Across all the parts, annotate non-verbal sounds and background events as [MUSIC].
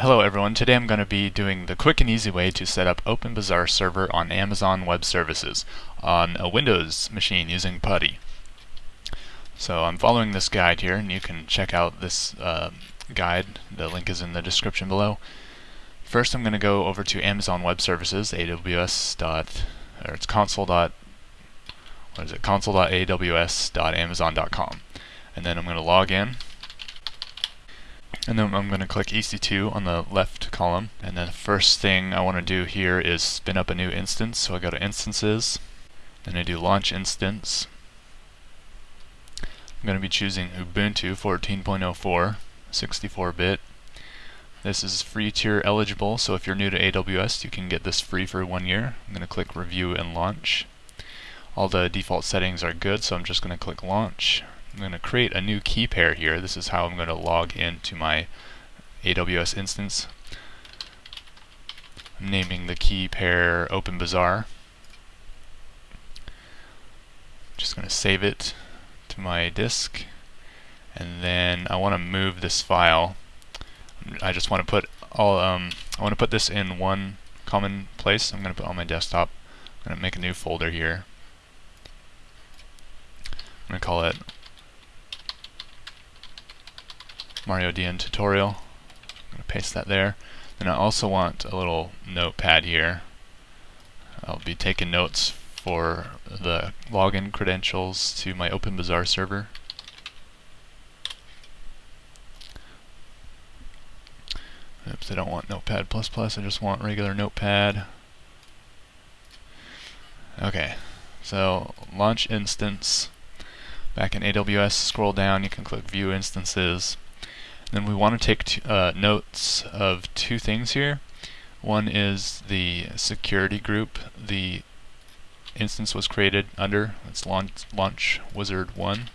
Hello everyone, today I'm going to be doing the quick and easy way to set up OpenBazaar server on Amazon Web Services on a Windows machine using PuTTY. So I'm following this guide here and you can check out this uh, guide, the link is in the description below. First I'm going to go over to Amazon Web Services, aws. Dot, or it's console. Dot, what is it, console.aws.amazon.com and then I'm going to log in and then I'm going to click EC2 on the left column. And then the first thing I want to do here is spin up a new instance. So I go to Instances, then I do Launch Instance. I'm going to be choosing Ubuntu 14.04, 64-bit. This is free tier eligible, so if you're new to AWS, you can get this free for one year. I'm going to click Review and Launch. All the default settings are good, so I'm just going to click Launch. I'm going to create a new key pair here. This is how I'm going to log into my AWS instance. I'm naming the key pair OpenBazaar. Just going to save it to my disk and then I want to move this file. I just want to put all um, I want to put this in one common place. I'm going to put on my desktop. I'm going to make a new folder here. I'm going to call it Mario Dian tutorial. I'm going to paste that there. Then I also want a little notepad here. I'll be taking notes for the login credentials to my OpenBazaar server. Oops, I don't want Notepad++, I just want regular Notepad. Okay, so launch instance. Back in AWS, scroll down, you can click View Instances. Then we want to take uh, notes of two things here. One is the security group the instance was created under. It's launch, launch wizard 1.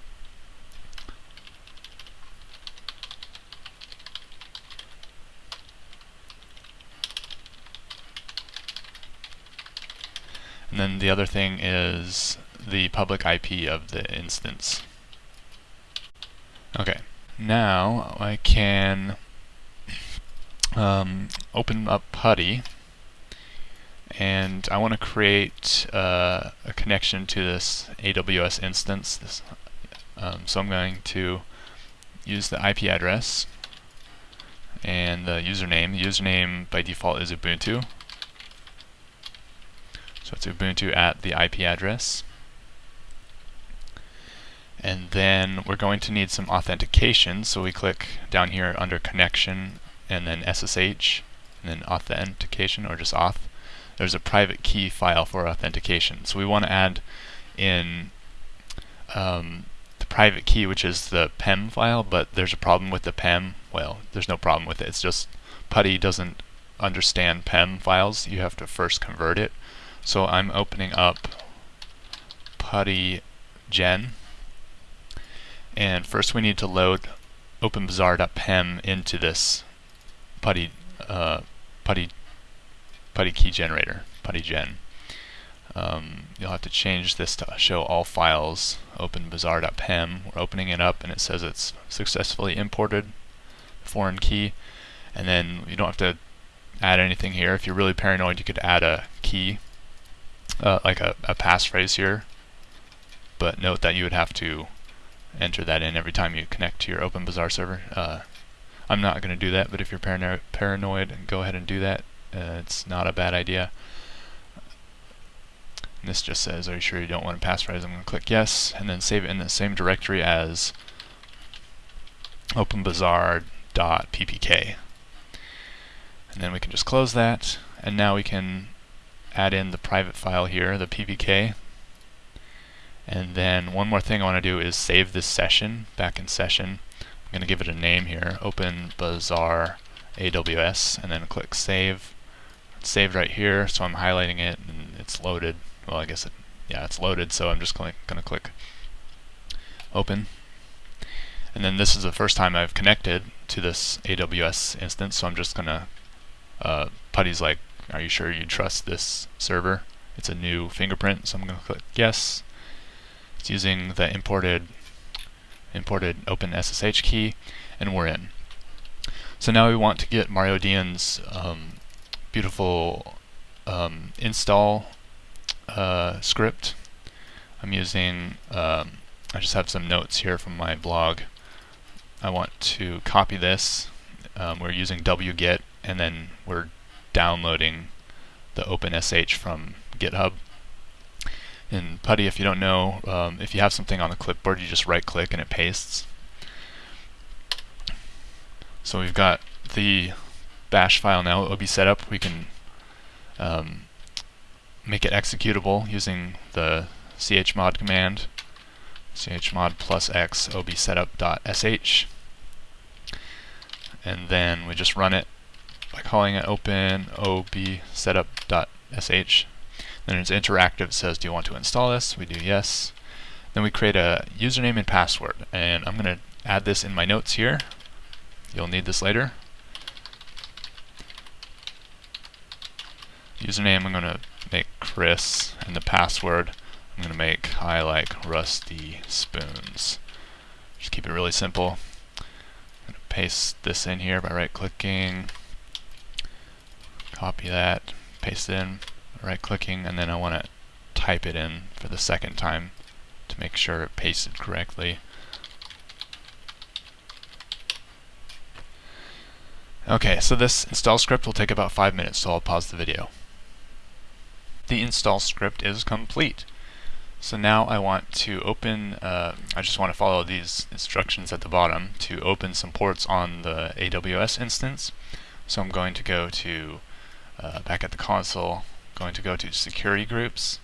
And then the other thing is the public IP of the instance. Okay. Now I can um, open up PuTTY and I want to create uh, a connection to this AWS instance. This, um, so I'm going to use the IP address and the username. The username by default is Ubuntu. So it's Ubuntu at the IP address. And then we're going to need some authentication, so we click down here under connection and then SSH and then authentication or just auth. There's a private key file for authentication. So we want to add in um, the private key, which is the PEM file, but there's a problem with the PEM. Well, there's no problem with it. It's just PuTTY doesn't understand PEM files. You have to first convert it. So I'm opening up PuTTY gen and first we need to load openbazaar.pem into this PuTTY, uh, PuTTY, PuTTY key generator, PuTTY gen. Um, you'll have to change this to show all files openbazaar.pem. We're opening it up and it says it's successfully imported foreign key. And then you don't have to add anything here. If you're really paranoid, you could add a key, uh, like a, a passphrase here. But note that you would have to enter that in every time you connect to your OpenBazaar server. Uh, I'm not going to do that, but if you're parano paranoid, go ahead and do that. Uh, it's not a bad idea. And this just says, are you sure you don't want to passphrase? I'm going to click yes, and then save it in the same directory as openbazaar.ppk. And then we can just close that, and now we can add in the private file here, the ppk, and then one more thing I want to do is save this session back in session. I'm going to give it a name here, Open Bazaar AWS, and then click Save. It's saved right here, so I'm highlighting it and it's loaded. Well, I guess it, yeah, it's loaded, so I'm just going to click Open. And then this is the first time I've connected to this AWS instance, so I'm just going to, uh, PuTTY's like, are you sure you trust this server? It's a new fingerprint, so I'm going to click Yes. It's using the imported imported open SSH key, and we're in. So now we want to get Mario Dian's um, beautiful um, install uh, script. I'm using, um, I just have some notes here from my blog. I want to copy this. Um, we're using wget and then we're downloading the OpenSH from GitHub. In PuTTY, if you don't know, um, if you have something on the clipboard, you just right click and it pastes. So we've got the bash file now, ob setup. We can um, make it executable using the chmod command, chmod plus x obsetup.sh. And then we just run it by calling it open obsetup.sh. Then it's interactive, it says, do you want to install this? We do yes. Then we create a username and password. And I'm going to add this in my notes here. You'll need this later. Username, I'm going to make Chris, and the password, I'm going to make I like rusty spoons. Just keep it really simple. I'm going to paste this in here by right-clicking, copy that, paste it in, right-clicking, and then I want to type it in for the second time to make sure it pasted correctly. Okay, so this install script will take about five minutes, so I'll pause the video. The install script is complete. So now I want to open, uh, I just want to follow these instructions at the bottom to open some ports on the AWS instance. So I'm going to go to, uh, back at the console, going to go to security groups,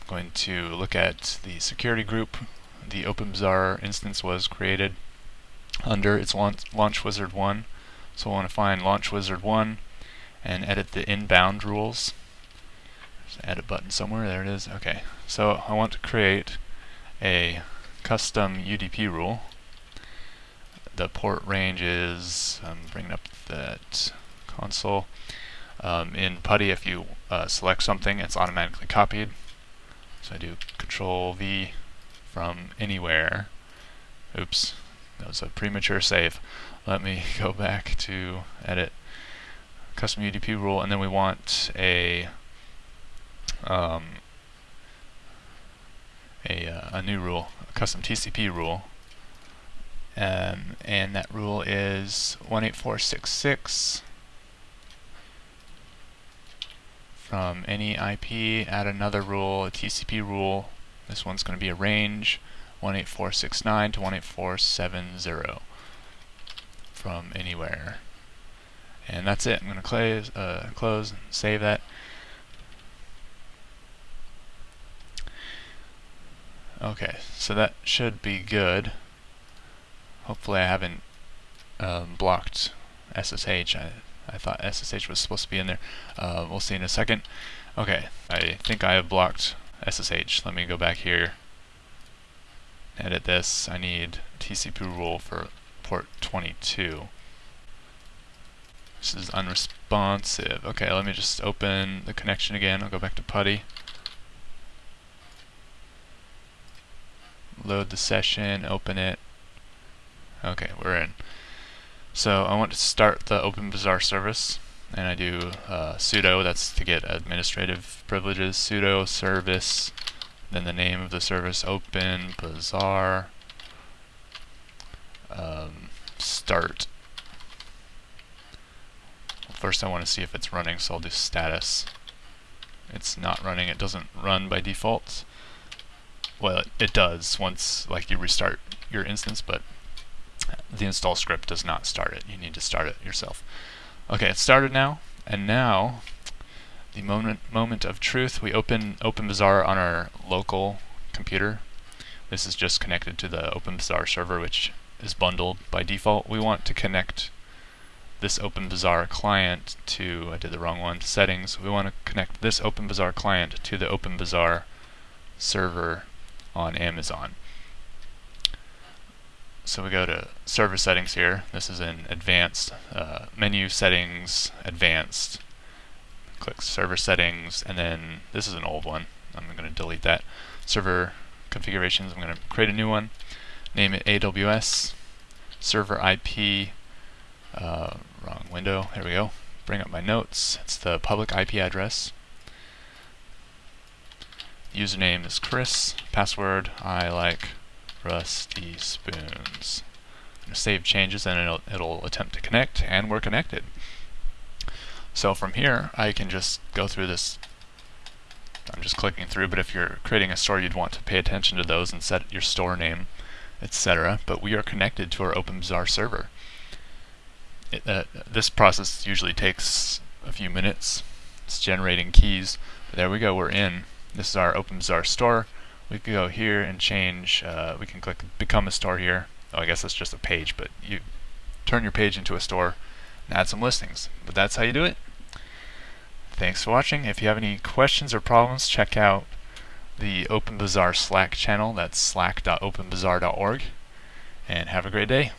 I'm going to look at the security group the OpenBazaar instance was created under. It's launch, launch Wizard 1. So I want to find Launch Wizard 1 and edit the inbound rules. Add a button somewhere, there it is. Okay, so I want to create a custom UDP rule. The port range is, I'm bringing up that console. Um, in PuTTY, if you uh, select something, it's automatically copied. So I do Control V from anywhere. Oops, that was a premature save let me [LAUGHS] go back to edit custom UDP rule and then we want a um, a, uh, a new rule, a custom TCP rule um, and that rule is 18466 from any IP add another rule, a TCP rule this one's going to be a range 18469 to 18470 from anywhere. And that's it. I'm going to close, uh, close and save that. Okay, so that should be good. Hopefully I haven't um, blocked SSH. I, I thought SSH was supposed to be in there. Uh, we'll see in a second. Okay, I think I have blocked SSH. Let me go back here, edit this. I need TCP rule for port 22. This is unresponsive. Okay, let me just open the connection again. I'll go back to PuTTY. Load the session, open it. Okay, we're in. So I want to start the OpenBazaar service, and I do uh, sudo, that's to get administrative privileges, sudo service, then the name of the service, OpenBazaar, um, start. First I want to see if it's running, so I'll do status. It's not running, it doesn't run by default. Well, it, it does once like you restart your instance, but the install script does not start it. You need to start it yourself. Okay, it's started now, and now the moment moment of truth. We open OpenBazaar on our local computer. This is just connected to the OpenBazaar server, which is bundled by default. We want to connect this OpenBazaar client to, I did the wrong one, settings. We want to connect this OpenBazaar client to the OpenBazaar server on Amazon. So we go to server settings here. This is in advanced uh, menu settings, advanced. Click server settings, and then this is an old one. I'm going to delete that. Server configurations, I'm going to create a new one name it AWS, server IP uh, wrong window, there we go. Bring up my notes, it's the public IP address. Username is Chris, password I like rusty spoons. save changes and it'll, it'll attempt to connect and we're connected. So from here I can just go through this I'm just clicking through, but if you're creating a store, you'd want to pay attention to those and set your store name, etc. But we are connected to our OpenBazaar server. It, uh, this process usually takes a few minutes. It's generating keys. But there we go, we're in. This is our OpenBazaar store. We can go here and change, uh, we can click become a store here. Oh, I guess that's just a page, but you turn your page into a store and add some listings. But that's how you do it. Thanks for watching. If you have any questions or problems, check out the OpenBazaar Slack channel. That's slack.openbazaar.org. And have a great day.